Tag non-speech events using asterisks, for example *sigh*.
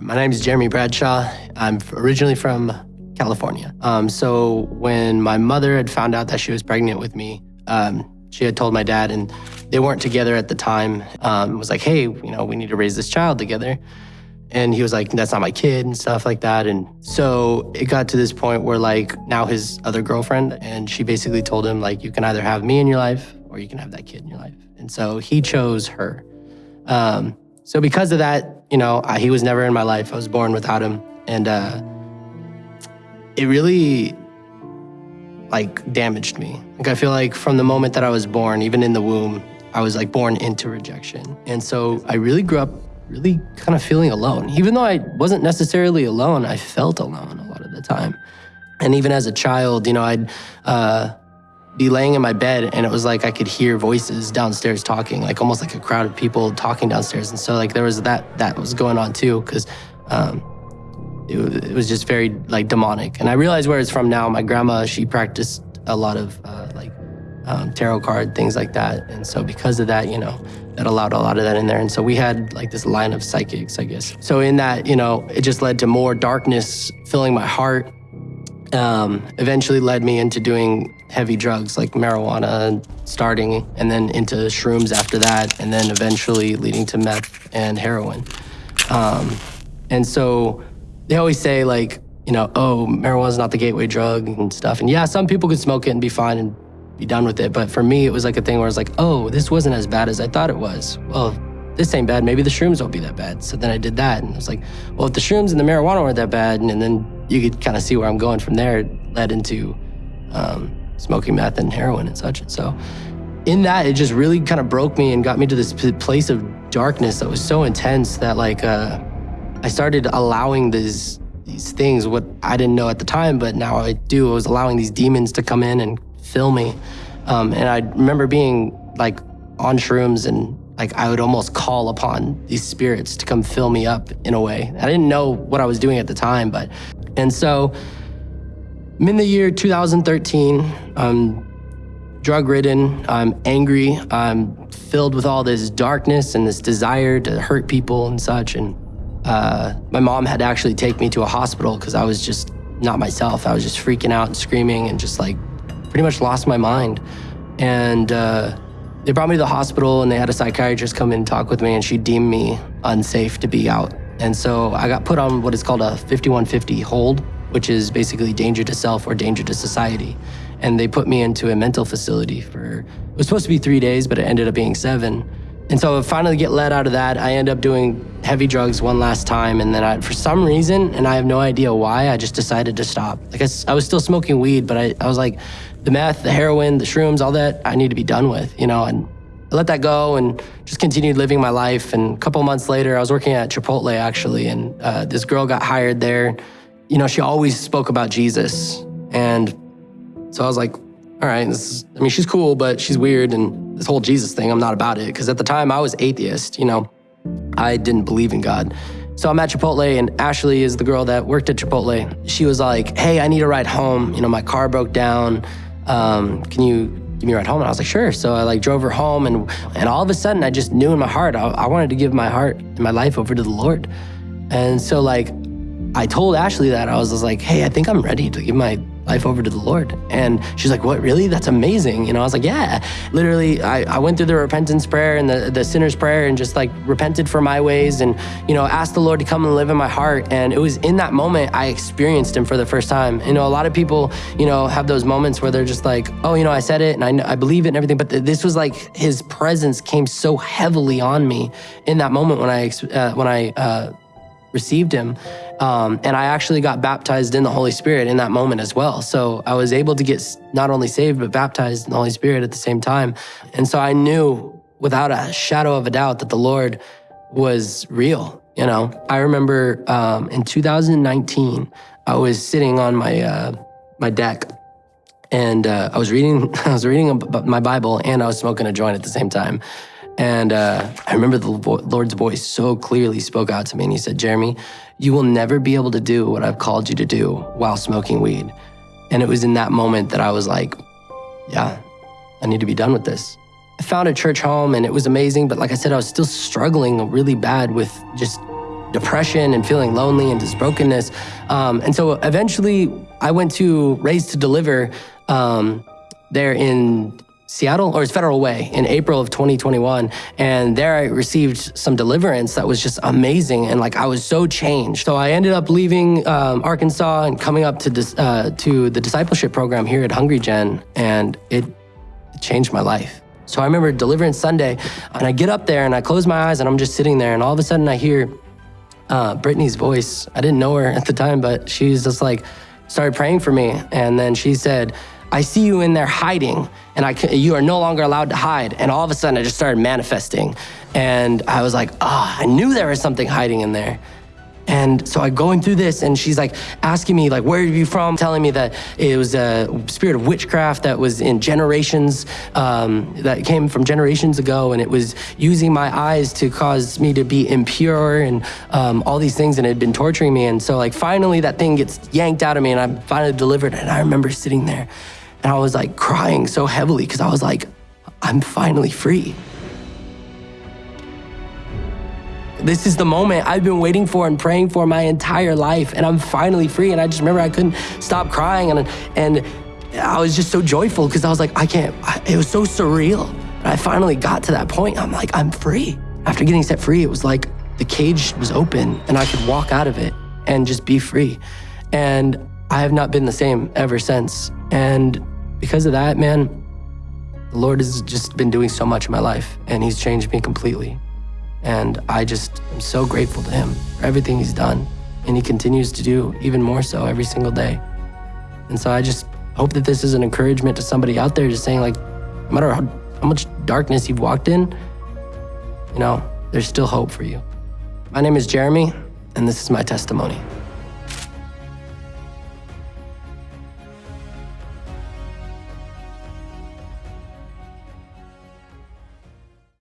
My name is Jeremy Bradshaw. I'm originally from California. Um, so when my mother had found out that she was pregnant with me, um, she had told my dad, and they weren't together at the time. Um, was like, hey, you know, we need to raise this child together. And he was like, that's not my kid and stuff like that. And so it got to this point where like now his other girlfriend, and she basically told him like, you can either have me in your life or you can have that kid in your life. And so he chose her. Um, so because of that, you know, I, he was never in my life. I was born without him. And uh, it really like damaged me. Like I feel like from the moment that I was born, even in the womb, I was like born into rejection. And so I really grew up really kind of feeling alone. Even though I wasn't necessarily alone, I felt alone a lot of the time. And even as a child, you know, I'd uh, be laying in my bed and it was like I could hear voices downstairs talking, like almost like a crowd of people talking downstairs. And so like there was that that was going on too, because um, it, it, was just very like demonic. And I realized where it's from now. My grandma, she practiced a lot of uh, like um, tarot card, things like that. And so because of that, you know, that allowed a lot of that in there. And so we had like this line of psychics, I guess. So in that, you know, it just led to more darkness filling my heart. Um, eventually led me into doing heavy drugs like marijuana starting and then into shrooms after that and then eventually leading to meth and heroin. Um, and so they always say like, you know, oh, marijuana's not the gateway drug and stuff. And yeah, some people could smoke it and be fine and be done with it. But for me, it was like a thing where I was like, oh, this wasn't as bad as I thought it was. Well, this ain't bad. Maybe the shrooms won't be that bad. So then I did that. And I was like, well, if the shrooms and the marijuana weren't that bad, and, and then you could kind of see where I'm going from there, it led into um, smoking meth and heroin and such. And so in that, it just really kind of broke me and got me to this place of darkness that was so intense that like uh, I started allowing these these things, what I didn't know at the time, but now I do. I was allowing these demons to come in and fill me. Um, and I remember being like on shrooms and like I would almost call upon these spirits to come fill me up in a way. I didn't know what I was doing at the time, but and so in the year 2013. I'm drug ridden. I'm angry. I'm filled with all this darkness and this desire to hurt people and such. And uh, my mom had to actually take me to a hospital because I was just not myself. I was just freaking out and screaming and just like pretty much lost my mind. And uh, they brought me to the hospital and they had a psychiatrist come in and talk with me and she deemed me unsafe to be out. And so I got put on what is called a 5150 hold, which is basically danger to self or danger to society. And they put me into a mental facility for, it was supposed to be three days, but it ended up being seven. And so I finally get let out of that. I end up doing heavy drugs one last time. And then I, for some reason, and I have no idea why, I just decided to stop. Like I, I was still smoking weed, but I, I was like, the meth, the heroin, the shrooms, all that I need to be done with, you know, and I let that go and just continued living my life. And a couple months later, I was working at Chipotle actually, and uh, this girl got hired there. You know, she always spoke about Jesus. And so I was like, all right, is, I mean, she's cool, but she's weird. And this whole Jesus thing, I'm not about it. Because at the time, I was atheist, you know, I didn't believe in God. So I'm at Chipotle, and Ashley is the girl that worked at Chipotle. She was like, hey, I need a ride home. You know, my car broke down. Um, can you give me a ride home? And I was like, sure. So I like drove her home, and and all of a sudden, I just knew in my heart, I, I wanted to give my heart and my life over to the Lord. And so like, I told Ashley that I was, was like, hey, I think I'm ready to give my life over to the Lord. And she's like, what, really? That's amazing. You know, I was like, yeah. Literally, I, I went through the repentance prayer and the, the sinner's prayer and just like repented for my ways and, you know, asked the Lord to come and live in my heart. And it was in that moment I experienced him for the first time. You know, a lot of people, you know, have those moments where they're just like, oh, you know, I said it and I, I believe it and everything. But this was like his presence came so heavily on me in that moment when I, uh, when I, uh, received him. Um, and I actually got baptized in the Holy Spirit in that moment as well. So I was able to get not only saved, but baptized in the Holy Spirit at the same time. And so I knew without a shadow of a doubt that the Lord was real. You know, I remember um, in 2019, I was sitting on my uh, my deck, and uh, I was reading *laughs* I was reading my Bible, and I was smoking a joint at the same time. And uh, I remember the Lord's voice so clearly spoke out to me, and He said, Jeremy, you will never be able to do what I've called you to do while smoking weed. And it was in that moment that I was like, yeah, I need to be done with this. I found a church home and it was amazing, but like I said, I was still struggling really bad with just depression and feeling lonely and just brokenness. Um, and so eventually I went to Raised to Deliver um, there in Seattle or it's Federal Way in April of 2021. And there I received some deliverance that was just amazing. And like I was so changed. So I ended up leaving um, Arkansas and coming up to, uh, to the discipleship program here at Hungry Gen. And it changed my life. So I remember Deliverance Sunday, and I get up there and I close my eyes and I'm just sitting there, and all of a sudden I hear uh, Brittany's voice. I didn't know her at the time, but she's just like started praying for me, and then she said, "I see you in there hiding, and I you are no longer allowed to hide." And all of a sudden, I just started manifesting, and I was like, "Ah, oh, I knew there was something hiding in there." And so I'm going through this, and she's like asking me, like, where are you from? Telling me that it was a spirit of witchcraft that was in generations, um, that came from generations ago, and it was using my eyes to cause me to be impure and um, all these things, and it had been torturing me. And so, like, finally, that thing gets yanked out of me, and I'm finally delivered. And I remember sitting there, and I was like crying so heavily because I was like, I'm finally free. This is the moment I've been waiting for and praying for my entire life, and I'm finally free. And I just remember I couldn't stop crying, and and I was just so joyful because I was like, I can't. I, it was so surreal. I finally got to that point. I'm like, I'm free. After getting set free, it was like the cage was open, and I could walk out of it and just be free. And I have not been the same ever since. And because of that, man, the Lord has just been doing so much in my life, and He's changed me completely. And I just am so grateful to him for everything he's done. And he continues to do even more so every single day. And so I just hope that this is an encouragement to somebody out there just saying, like, no matter how, how much darkness you've walked in, you know, there's still hope for you. My name is Jeremy, and this is my testimony.